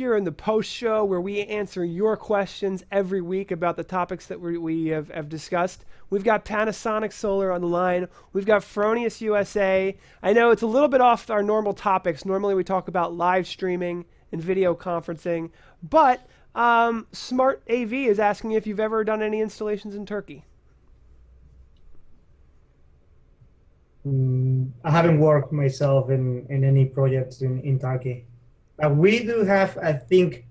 here in the post show where we answer your questions every week about the topics that we, we have, have discussed. We've got Panasonic Solar on the line. We've got Fronius USA. I know it's a little bit off our normal topics. Normally we talk about live streaming and video conferencing, but um, Smart AV is asking if you've ever done any installations in Turkey. Mm, I haven't worked myself in, in any projects in, in Turkey. But we do have, I think,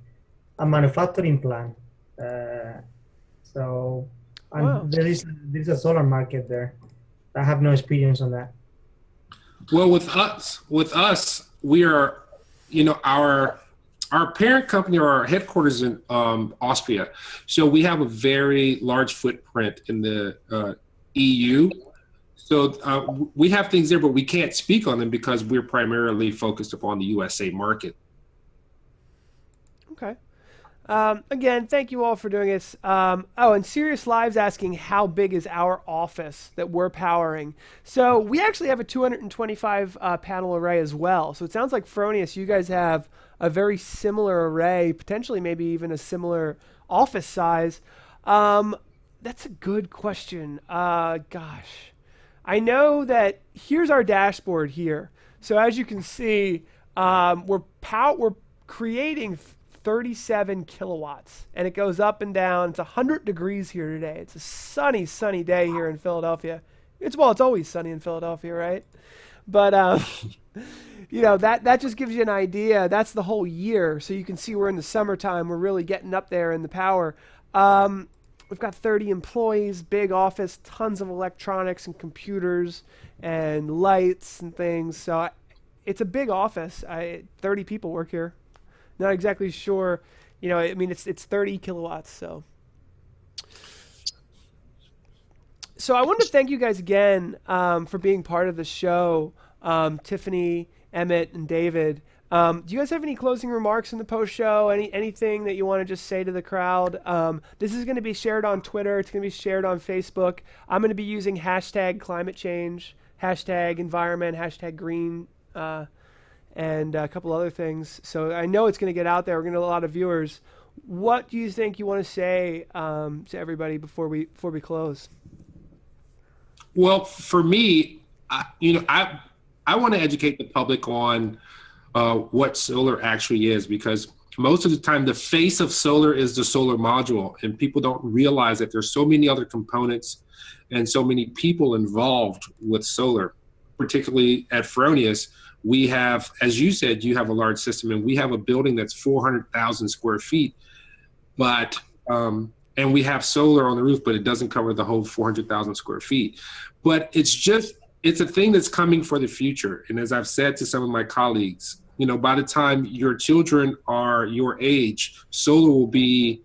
a manufacturing plant. Uh, so wow. there is there is a solar market there. I have no experience on that. Well, with us, with us, we are, you know, our our parent company or our headquarters in um, Austria. So we have a very large footprint in the uh, EU. So uh, we have things there, but we can't speak on them because we're primarily focused upon the USA market. Okay. Um, again, thank you all for doing this. Um, oh, and Serious Lives asking how big is our office that we're powering. So we actually have a 225 uh, panel array as well. So it sounds like Fronius, you guys have a very similar array, potentially maybe even a similar office size. Um, that's a good question. Uh, gosh, I know that here's our dashboard here. So as you can see, um, we're pow- we're creating 37 kilowatts and it goes up and down. It's 100 degrees here today. It's a sunny, sunny day here in Philadelphia. It's well, it's always sunny in Philadelphia, right? But um, you know that that just gives you an idea. That's the whole year, so you can see we're in the summertime. We're really getting up there in the power. Um, we've got 30 employees, big office, tons of electronics and computers and lights and things. So I, it's a big office. I, 30 people work here. Not exactly sure. You know, I mean, it's it's 30 kilowatts. So, so I want to thank you guys again um, for being part of the show, um, Tiffany, Emmett, and David. Um, do you guys have any closing remarks in the post show? Any anything that you want to just say to the crowd? Um, this is going to be shared on Twitter. It's going to be shared on Facebook. I'm going to be using hashtag climate change, hashtag environment, hashtag green. Uh, and a couple other things. So I know it's going to get out there. We're going to get a lot of viewers. What do you think you want to say um, to everybody before we before we close? Well, for me, I, you know, I I want to educate the public on uh, what solar actually is because most of the time the face of solar is the solar module, and people don't realize that there's so many other components and so many people involved with solar, particularly at Fronius we have, as you said, you have a large system, and we have a building that's 400,000 square feet, but um, and we have solar on the roof, but it doesn't cover the whole 400,000 square feet. But it's just it's a thing that's coming for the future. And as I've said to some of my colleagues, you know, by the time your children are your age, solar will be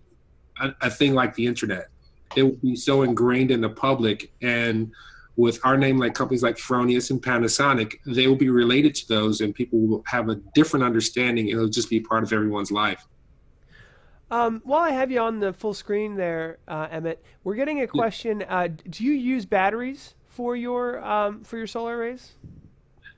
a, a thing like the internet. It will be so ingrained in the public and with our name, like companies like Fronius and Panasonic, they will be related to those, and people will have a different understanding. It'll just be part of everyone's life. Um, while I have you on the full screen there, uh, Emmett, we're getting a question. Uh, do you use batteries for your um, for your solar arrays?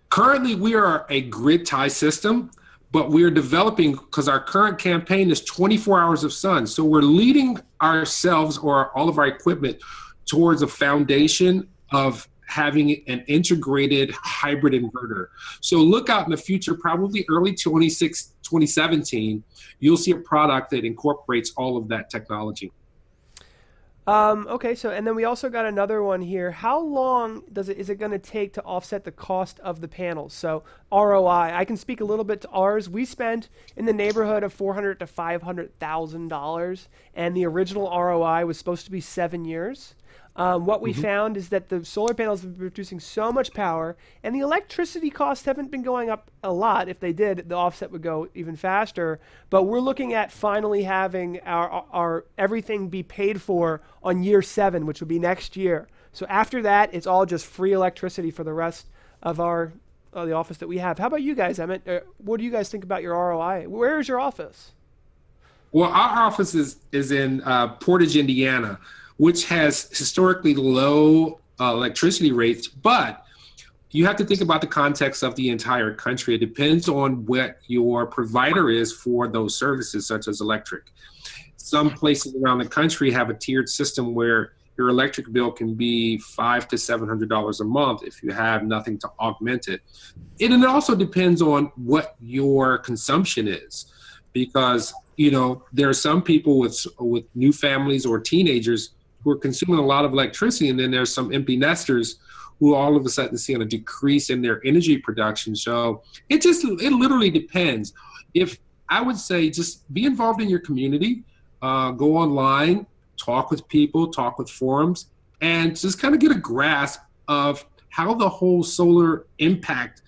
Currently, we are a grid tie system, but we're developing because our current campaign is 24 hours of sun. So we're leading ourselves or all of our equipment towards a foundation of having an integrated hybrid inverter. So look out in the future, probably early 26, 2017, you'll see a product that incorporates all of that technology. Um, okay, so and then we also got another one here. How long does it is it going to take to offset the cost of the panels? So ROI. I can speak a little bit to ours. We spent in the neighborhood of four hundred to five hundred thousand dollars, and the original ROI was supposed to be seven years. Um, what we mm-hmm. found is that the solar panels have been producing so much power, and the electricity costs haven't been going up a lot. If they did, the offset would go even faster. But we're looking at finally having our, our everything be paid for on year seven, which would be next year. So after that, it's all just free electricity for the rest of our uh, the office that we have. How about you guys, Emmett? Uh, what do you guys think about your ROI? Where is your office? Well, our office is is in uh, Portage, Indiana which has historically low uh, electricity rates, but you have to think about the context of the entire country. It depends on what your provider is for those services, such as electric. Some places around the country have a tiered system where your electric bill can be five to seven hundred dollars a month if you have nothing to augment it. And it also depends on what your consumption is, because you know there are some people with with new families or teenagers who are consuming a lot of electricity, and then there's some empty nesters who all of a sudden see a decrease in their energy production. So it just it literally depends. If I would say just be involved in your community, uh, go online, talk with people, talk with forums, and just kind of get a grasp of how the whole solar impact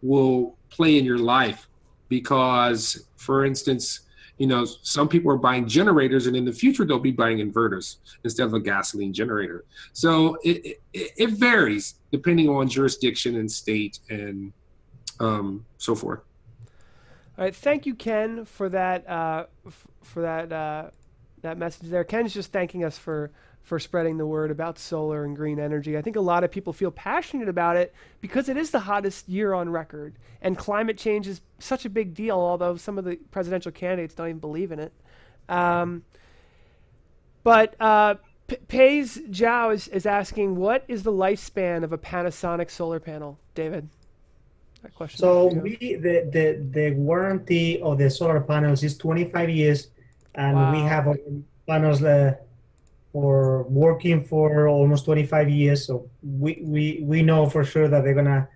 will play in your life. Because, for instance, you know, some people are buying generators, and in the future they'll be buying inverters instead of a gasoline generator. So it, it, it varies depending on jurisdiction and state and um, so forth. All right, thank you, Ken, for that uh, for that uh, that message there. Ken's just thanking us for for spreading the word about solar and green energy. I think a lot of people feel passionate about it because it is the hottest year on record, and climate change is such a big deal. Although some of the presidential candidates don't even believe in it. Um, but uh, P- Pays Zhao is, is asking, what is the lifespan of a Panasonic solar panel, David? That question. So we the, the the warranty of the solar panels is 25 years and wow. we have panels uh, for working for almost 25 years. So we, we, we know for sure that they're gonna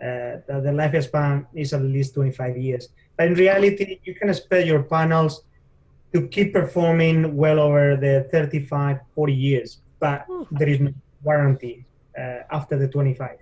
uh, that the lifespan is at least 25 years. But in reality, you can expect your panels to keep performing well over the 35, 40 years, but there is no warranty uh, after the 25.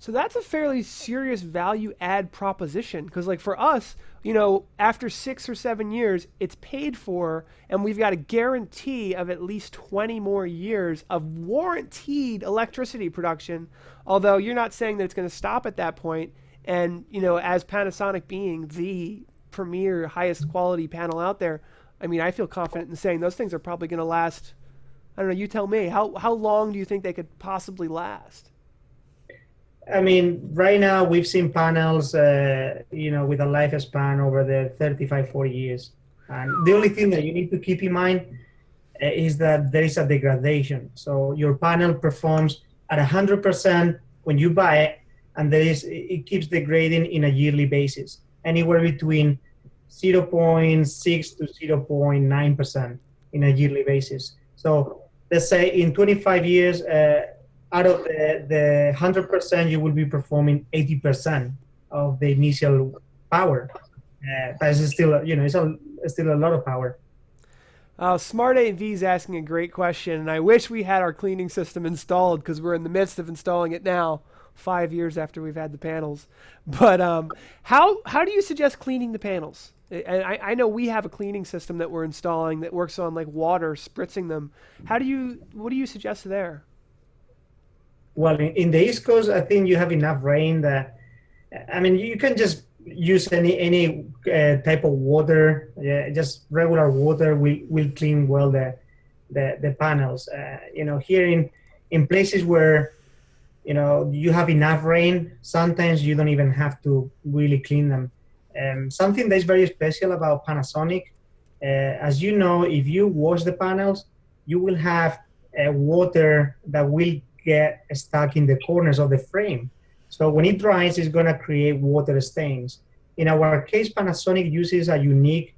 So that's a fairly serious value add proposition because, like, for us, you know, after six or seven years, it's paid for, and we've got a guarantee of at least 20 more years of warranted electricity production. Although you're not saying that it's going to stop at that point. And, you know, as Panasonic being the premier, highest quality panel out there, I mean, I feel confident in saying those things are probably going to last. I don't know, you tell me. How, how long do you think they could possibly last? I mean, right now we've seen panels, uh, you know, with a lifespan over the 35, 40 years. And the only thing that you need to keep in mind uh, is that there is a degradation. So your panel performs at 100% when you buy it, and there is it keeps degrading in a yearly basis, anywhere between 0.6 to 0.9% in a yearly basis. So let's say in 25 years, uh, out of the, the 100%, you will be performing 80% of the initial power. Uh, but it's still, you know, it's, a, it's still a lot of power. Uh, Smart AV is asking a great question, and I wish we had our cleaning system installed because we're in the midst of installing it now, five years after we've had the panels. But um, how how do you suggest cleaning the panels? And I, I know we have a cleaning system that we're installing that works on like water, spritzing them. How do you what do you suggest there? Well, in, in, the East Coast, I think you have enough rain that, I mean, you can just use any any uh, type of water. Yeah, just regular water will will clean well the the, the panels. Uh, you know, here in in places where you know you have enough rain, sometimes you don't even have to really clean them. Um, something that's very special about Panasonic, uh, as you know, if you wash the panels, you will have uh, water that will get stuck in the corners of the frame. So when it dries, it's going to create water stains. In our case, Panasonic uses a unique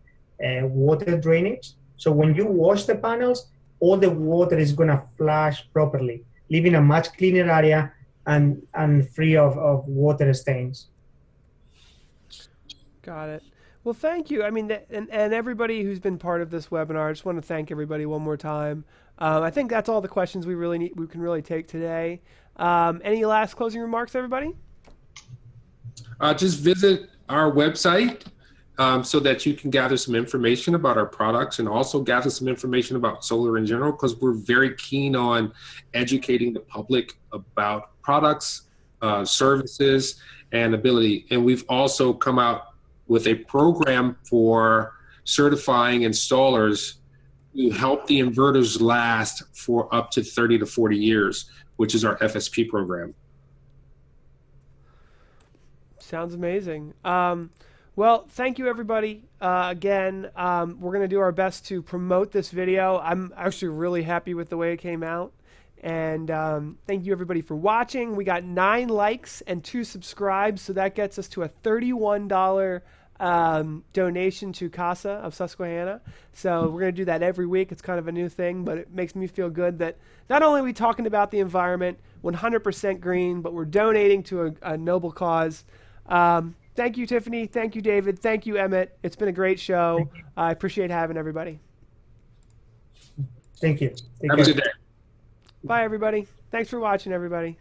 uh, water drainage. So when you wash the panels, all the water is going to flush properly, leaving a much cleaner area and, and free of, of water stains. Got it. Well, thank you. I mean, and, and everybody who's been part of this webinar, I just want to thank everybody one more time. Um, I think that's all the questions we really need, we can really take today. Um, any last closing remarks, everybody? Uh, just visit our website um, so that you can gather some information about our products and also gather some information about solar in general because we're very keen on educating the public about products, uh, services, and ability. And we've also come out with a program for certifying installers to help the inverters last for up to 30 to 40 years, which is our FSP program. Sounds amazing. Um, well, thank you, everybody. Uh, again, um, we're going to do our best to promote this video. I'm actually really happy with the way it came out. And um, thank you, everybody, for watching. We got nine likes and two subscribes, so that gets us to a $31 um, donation to CASA of Susquehanna. So we're going to do that every week. It's kind of a new thing, but it makes me feel good that not only are we talking about the environment, 100% green, but we're donating to a, a noble cause. Um, thank you, Tiffany. Thank you, David. Thank you, Emmett. It's been a great show. I appreciate having everybody. Thank you. Take Have care. a good day. Bye, everybody. Thanks for watching, everybody.